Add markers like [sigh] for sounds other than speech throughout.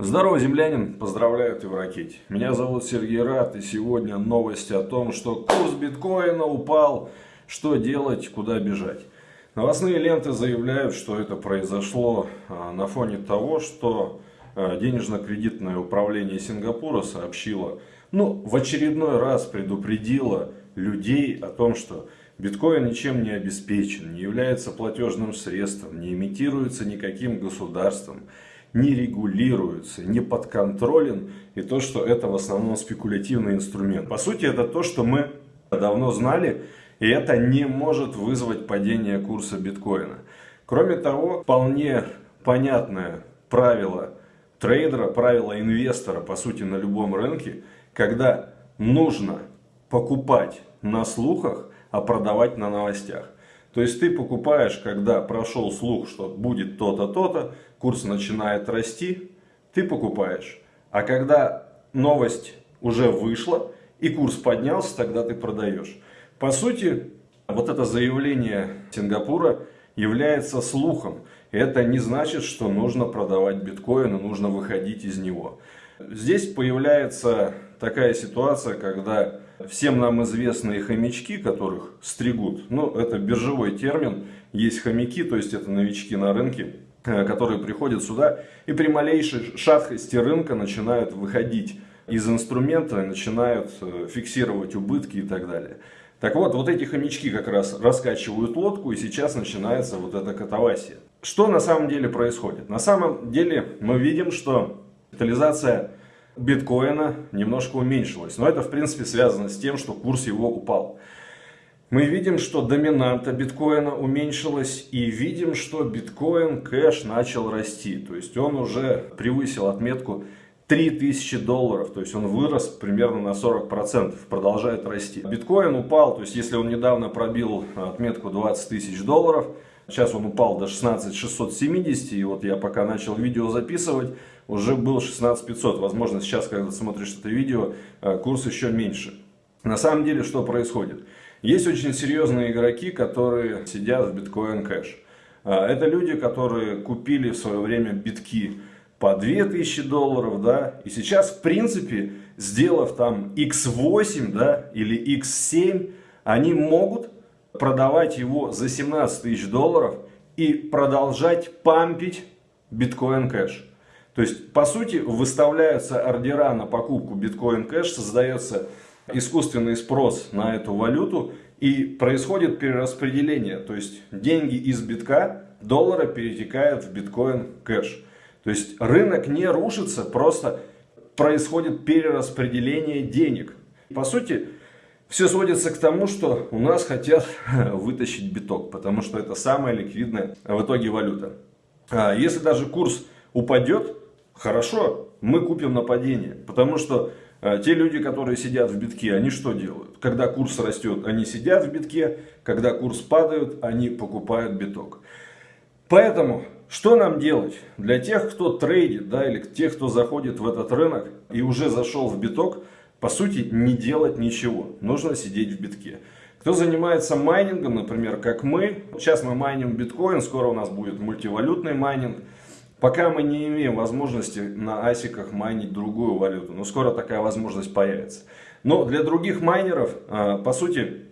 Здорово, землянин! Поздравляю, ты в ракете. Меня зовут Сергей Рад, и сегодня новости о том, что курс биткоина упал, что делать, куда бежать. Новостные ленты заявляют, что это произошло а, на фоне того, что а, денежно-кредитное управление Сингапура сообщило, ну, в очередной раз предупредило людей о том, что биткоин ничем не обеспечен, не является платежным средством, не имитируется никаким государством не регулируется, не подконтролен, и то, что это в основном спекулятивный инструмент. По сути, это то, что мы давно знали, и это не может вызвать падение курса биткоина. Кроме того, вполне понятное правило трейдера, правило инвестора, по сути, на любом рынке, когда нужно покупать на слухах, а продавать на новостях. То есть ты покупаешь, когда прошел слух, что будет то-то, то-то, курс начинает расти, ты покупаешь. А когда новость уже вышла и курс поднялся, тогда ты продаешь. По сути, вот это заявление Сингапура является слухом. Это не значит, что нужно продавать биткоин и нужно выходить из него. Здесь появляется такая ситуация, когда всем нам известные хомячки, которых стригут, ну это биржевой термин, есть хомяки, то есть это новички на рынке, э, которые приходят сюда и при малейшей шаткости рынка начинают выходить из инструмента, начинают э, фиксировать убытки и так далее. Так вот, вот эти хомячки как раз раскачивают лодку, и сейчас начинается вот эта катавасия. Что на самом деле происходит? На самом деле мы видим, что капитализация биткоина немножко уменьшилась. Но это, в принципе, связано с тем, что курс его упал. Мы видим, что доминанта биткоина уменьшилась и видим, что биткоин кэш начал расти. То есть он уже превысил отметку 3000 долларов, то есть он вырос примерно на 40%, продолжает расти. Биткоин упал, то есть если он недавно пробил отметку 20 тысяч долларов, Сейчас он упал до 16 670, и вот я пока начал видео записывать, уже был 16 500. Возможно, сейчас, когда смотришь это видео, э, курс еще меньше. На самом деле, что происходит? Есть очень серьезные игроки, которые сидят в биткоин кэш. Э, это люди, которые купили в свое время битки по 2000 долларов, да, и сейчас, в принципе, сделав там x8, да, или x7, они могут продавать его за 17 тысяч долларов и продолжать пампить биткоин кэш. То есть, по сути, выставляются ордера на покупку биткоин кэш, создается искусственный спрос на эту валюту и происходит перераспределение. То есть, деньги из битка, доллара перетекают в биткоин кэш. То есть, рынок не рушится, просто происходит перераспределение денег. По сути, все сводится к тому, что у нас хотят [laughs] вытащить биток, потому что это самая ликвидная в итоге валюта. А если даже курс упадет, хорошо, мы купим на падение, потому что а, те люди, которые сидят в битке, они что делают? Когда курс растет, они сидят в битке, когда курс падает, они покупают биток. Поэтому, что нам делать? Для тех, кто трейдит, да, или тех, кто заходит в этот рынок и уже зашел в биток, по сути, не делать ничего. Нужно сидеть в битке. Кто занимается майнингом, например, как мы, сейчас мы майним биткоин, скоро у нас будет мультивалютный майнинг. Пока мы не имеем возможности на асиках майнить другую валюту, но скоро такая возможность появится. Но для других майнеров, а, по сути,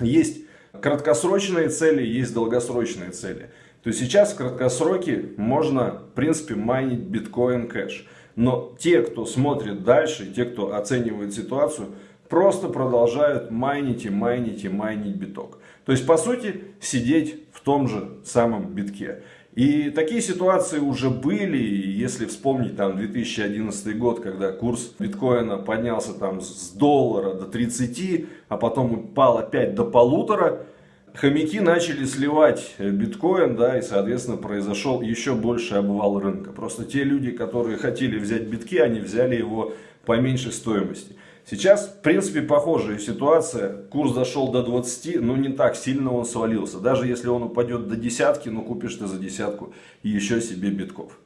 есть краткосрочные цели, есть долгосрочные цели. То сейчас в краткосроке можно, в принципе, майнить биткоин кэш. Но те, кто смотрит дальше, те, кто оценивает ситуацию, просто продолжают майнить и майнить и майнить биток. То есть, по сути, сидеть в том же самом битке. И такие ситуации уже были, если вспомнить там 2011 год, когда курс биткоина поднялся там с доллара до 30, а потом упал опять до полутора, хомяки начали сливать биткоин, да, и, соответственно, произошел еще больше обвал рынка. Просто те люди, которые хотели взять битки, они взяли его по меньшей стоимости. Сейчас, в принципе, похожая ситуация. Курс зашел до 20, но не так сильно он свалился. Даже если он упадет до десятки, ну купишь ты за десятку еще себе битков.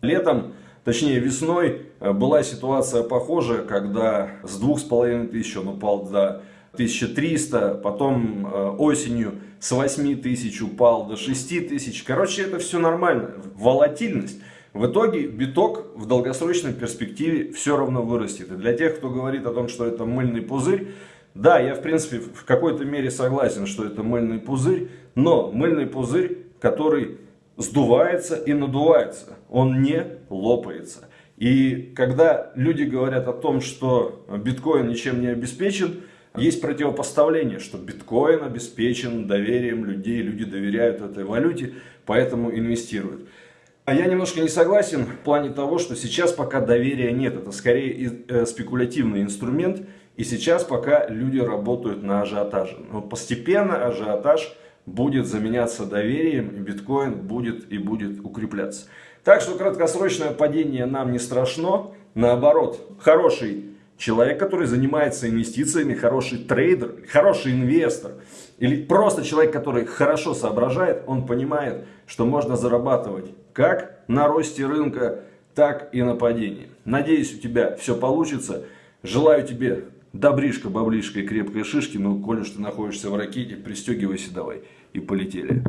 Летом, точнее весной, э, была ситуация похожая, когда с 2500 он упал до 1300, потом э, осенью с 8000 упал до 6000. Короче, это все нормально. Волатильность. В итоге биток в долгосрочной перспективе все равно вырастет. И для тех, кто говорит о том, что это мыльный пузырь, да, я в принципе в какой-то мере согласен, что это мыльный пузырь, но мыльный пузырь, который сдувается и надувается, он не лопается. И когда люди говорят о том, что биткоин ничем не обеспечен, есть противопоставление, что биткоин обеспечен доверием людей, люди доверяют этой валюте, поэтому инвестируют. А я немножко не согласен в плане того, что сейчас пока доверия нет. Это скорее э, спекулятивный инструмент. И сейчас пока люди работают на ажиотаже. Но постепенно ажиотаж будет заменяться доверием, и биткоин будет и будет укрепляться. Так что краткосрочное падение нам не страшно. Наоборот, хороший человек, который занимается инвестициями, хороший трейдер, хороший инвестор, или просто человек, который хорошо соображает, он понимает, что можно зарабатывать как на росте рынка, так и на падении. Надеюсь, у тебя все получится. Желаю тебе добришка, баблишка и крепкой шишки. Ну, коли уж ты находишься в ракете, пристегивайся давай. И полетели.